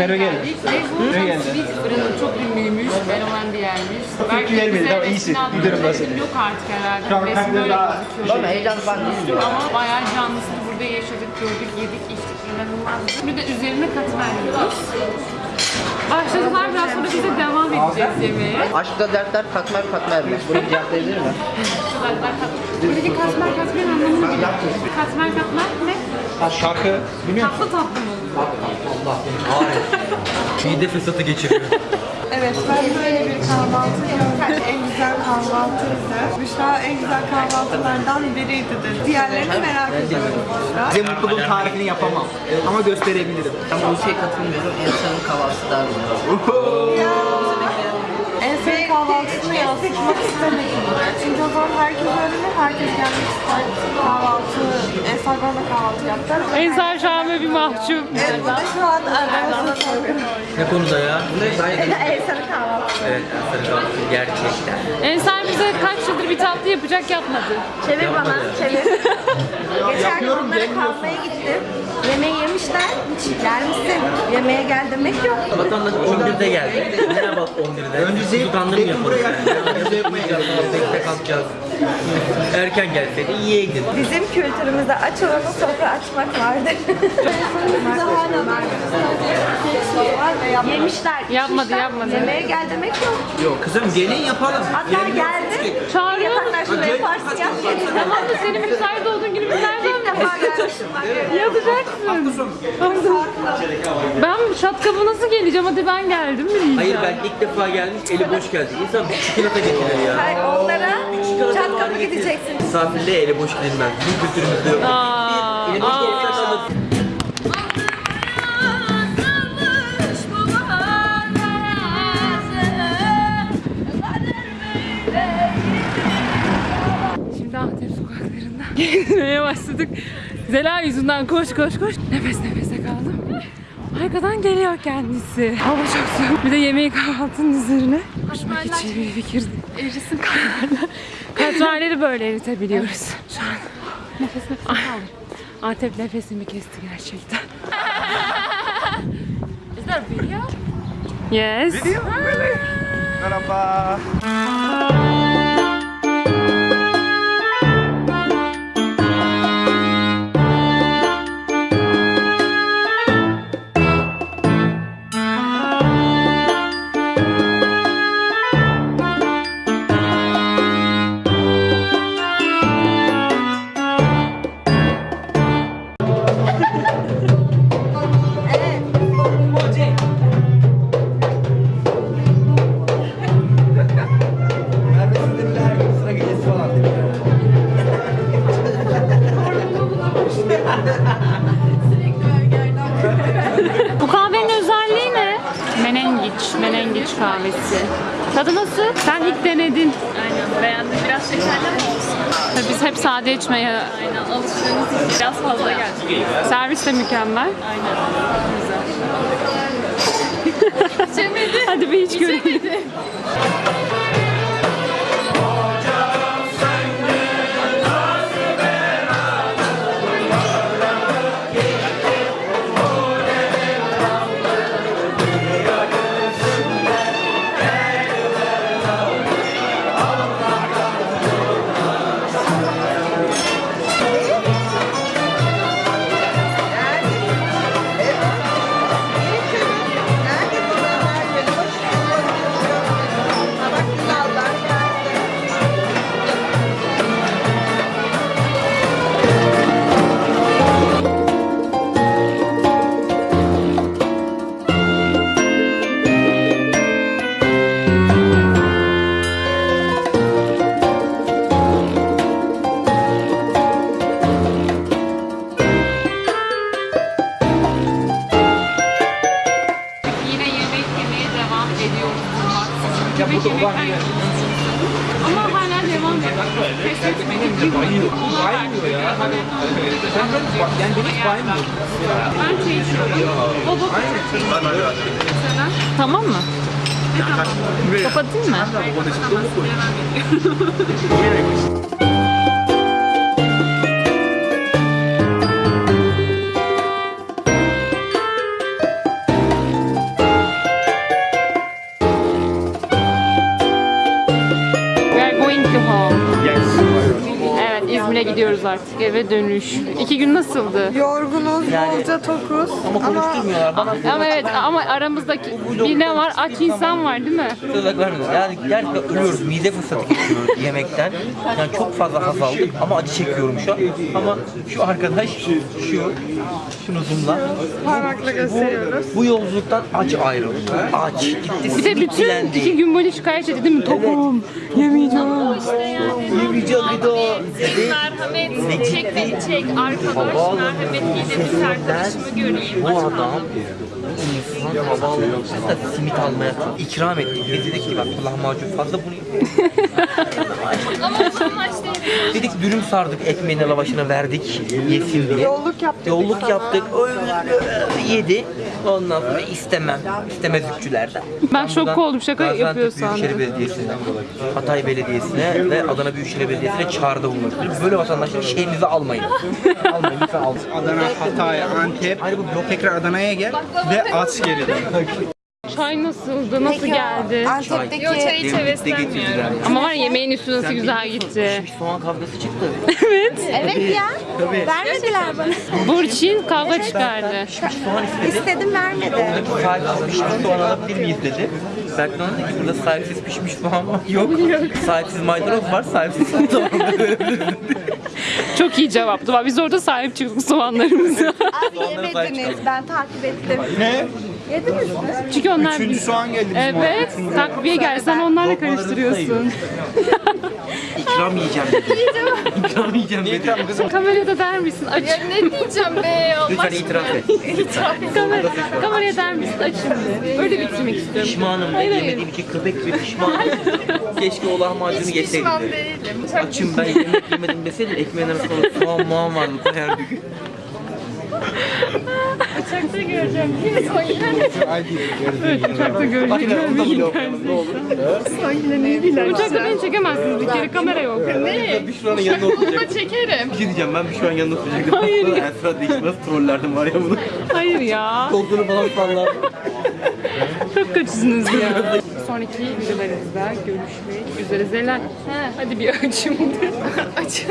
Merve geldi. Ve bu Merve geldi. Sweet fırını çok ünlüymüş, fenomen bir yermiş. Belki yer bize tamam, iyisin. Giderim ben seni. Yok artık herhalde. De böyle daha- gözüküyor. Bana heyecanlı ben değilim. Ama bayağı canlısını burada yaşadık, gördük, yedik, içtik. inanılmaz. Şimdi de üzerine katmer yiyoruz. Başladılar biraz sonra bize devam edeceğiz yemeğe. Aşkta dertler katmer katmer mi? Bunu cevaplayabilir mi? Buradaki katmer katmer anlamını bilmiyorum. Katmer katmer ne? Şarkı bilmiyor musun? Tatlı tatlı mı? Mide fesatı geçiriyor. Evet, ben böyle bir kahvaltı gördüm. En güzel kahvaltıydı. Büşra en güzel kahvaltılardan biriydi dedi. Diğerlerini merak ediyorum Büşra. Size mutluluğun tarifini yapamam. Ama gösterebilirim. Ben bu şeye katılmıyorum. İnsanın kahvaltısı daha. En son kahvaltısını yansıtmak istemedim. Çünkü o zaman herkes öğrenir, herkes gelmek ister. Kahvaltı, Instagram'da kahvaltı yaptılar. Ensar şu an böyle bir mahcup. Evet, bu da şu an aramızda sorun. Ne konuda ya? Ensar'ın kahvaltısı. Evet, kahvaltı gerçekten. Ensar bize kaç yıldır bir tatlı yapacak yapmadı. Çevir bana, çevir. Geçen gün onlara kalmaya gittim. Yemeği yemişler, hiç gelmişsin. Yemeğe gel demek yok. Vatandaş 11'de geldi. Merhaba 11'de. Önce zeyt, zeytin yapalım. buraya geldi. Bize yapmaya geldi. Bekle kalkacağız. Erken gelseydi yiyeydin. Bizim kültürümüzde aç olanı sofra açmak vardır. Yemişler. Yapmadı, yapmadı. Yemeğe gel demek yok. Yok kızım gelin yapalım. Hatta geldi. Çağırıyor Yataklar şurada yaparsın yap gelin. Tamam da senin müsait olduğun günü biz nereden İlk defa gelmişim bak. yapacaksın? Ben şatkabı nasıl geleceğim? Hadi ben geldim mi diyeceğim. Hayır ben ilk defa gelmiş eli boş geldi. İnsan bir çikolata getirir ya. Hayır onlara çat kapı gideceksin. Misafirliğe eli boş gidilmez. Bizim kültürümüzde yok. Aa, Eli boş aa. Şimdi Antep sokaklarında gezmeye başladık. Zela yüzünden koş koş koş. Nefes nefese kaldım. Arkadan geliyor kendisi. Hava çok soğuk. Bir de yemeği kahvaltının üzerine. Hoşuma gideceği bir fikirdi. Erisin katmerler. Katmerleri böyle eritebiliyoruz. Şu an nefes nefese kaldım. Antep nefesimi kesti gerçekten. Is that video? Yes. Merhaba. Bu kahvenin özelliği ne? Menengiç, menengiç kahvesi. Tadı nasıl? Sen ilk denedin. Aynen beğendim. Biraz şekerli mi olsun? Biz hep sade içmeye Aynen alıştığımız biraz fazla geldi. Servis de mükemmel. Aynen. Güzel. İçemedi. Hadi bir iç görelim. Yemek Ama hala devam ediyor. Pes etmedik. Baymıyor ya. Sen böyle bak yani beni hiç baymıyor. Ben çay içiyorum. O da Tamam mı? Tamam? Kapatayım mı? İzmir'e gidiyoruz artık. Eve dönüş. İki gün nasıldı? Yorgunuz, bolca tokuz. Ama konuşturmuyorlar. Bana Ama evet ama aramızdaki bir ne var? Aç insan var değil mi? Tuzak vermiyor. Yani gerçekten ölüyoruz. Mide fırsatı geçiyoruz yemekten. Yani çok fazla haz aldık ama acı çekiyorum şu an. Ama şu arkadaş şu şunu zoomla. Parmakla gösteriyoruz. Bu yolculuktan acı ayrıldı. Aç. Gitti Bir de bütün iki gün boyunca şikayet etti değil mi? Tokum. Yemeyeceğim. Yemeyeceğim bir daha. Merhamet, çek beni çek. Arkadaş merhametiyle bir arkadaşımı göreyim. Bu adam insan havaalanında simit almaya ikram ettik. Biz dedik ki bak lahmacun fazla bunu Ama. Dedik dürüm sardık ekmeğine lavaşına verdik yesin diye. Yolluk yaptık. Yolluk yaptık. Öyle yedi. Ondan sonra istemem. istemezlikçilerden. Ben şok oldum. Şaka Gaziantep yapıyor Büyükşehir sandım. Belediyesi'ne, Hatay Belediyesi'ne ve Adana Büyükşehir Belediyesi'ne çağrıda bulunmak. Böyle vatandaşların şeyinizi almayın. almayın lütfen almayın. Adana, Hatay, Antep. Tekrar Adana'ya gel ve at geri dön. Çay nasıldı? Nasıl geldi? Antep'teki Yo çay hiç heveslenmiyorum. Ama var ya yemeğin üstü nasıl güzel gitti. Pişmiş soğan kavgası çıktı. Evet ya. Vermediler bana. Burçin kavga çıkardı. Pişmiş soğan istedi. İstedim vermedi. Buradaki sahipsiz pişmiş soğan alabilir miyiz dedi. Berkman dedi ki burada sahipsiz pişmiş soğan var. Yok. sahipsiz maydanoz var, sahipsiz soğan var. Çok iyi cevaptı. Biz orada sahip çıktık soğanlarımıza. Abi yemediniz. Ben takip ettim. Ne? Yediniz mi? Çünkü onlar Üçüncü soğan geldi bizim Evet, takviye geldi. Sen onlarla karıştırıyorsun. İkram yiyeceğim dedi. İkram yiyeceğim dedi. Tamam kızım. Kameraya da der misin? Aç. Ya ne diyeceğim be Allah Lütfen itiraf et. Kamera, kameraya der misin? Aç şimdi. Öyle bitirmek istiyorum. Pişmanım ben yemediğim için köpek gibi pişmanım. Keşke o lahmacunu Hiç yeseydim. pişman değilim. Çok Açım ben yemek yemedim deseydin ekmeğin arasında soğan muğan vardı koyardık. uçakta göreceğim. Kim Evet, uçakta göreceğim. Uçakta beni çekemezsiniz. Bir kere kamera yok. Ne? Büşra'nın yanında oturacak. Bunu çekerim. Bir şey diyeceğim ben Büşra'nın yanında oturacaktım. Hayır ya. Esra değil nasıl trollerdim var ya bunu. Hayır ya. Koltuğunu falan sallardım. Çok kötüsünüz ya. Sonraki videolarımızda görüşmek üzere. Zelal. Hadi bir açım. Aç.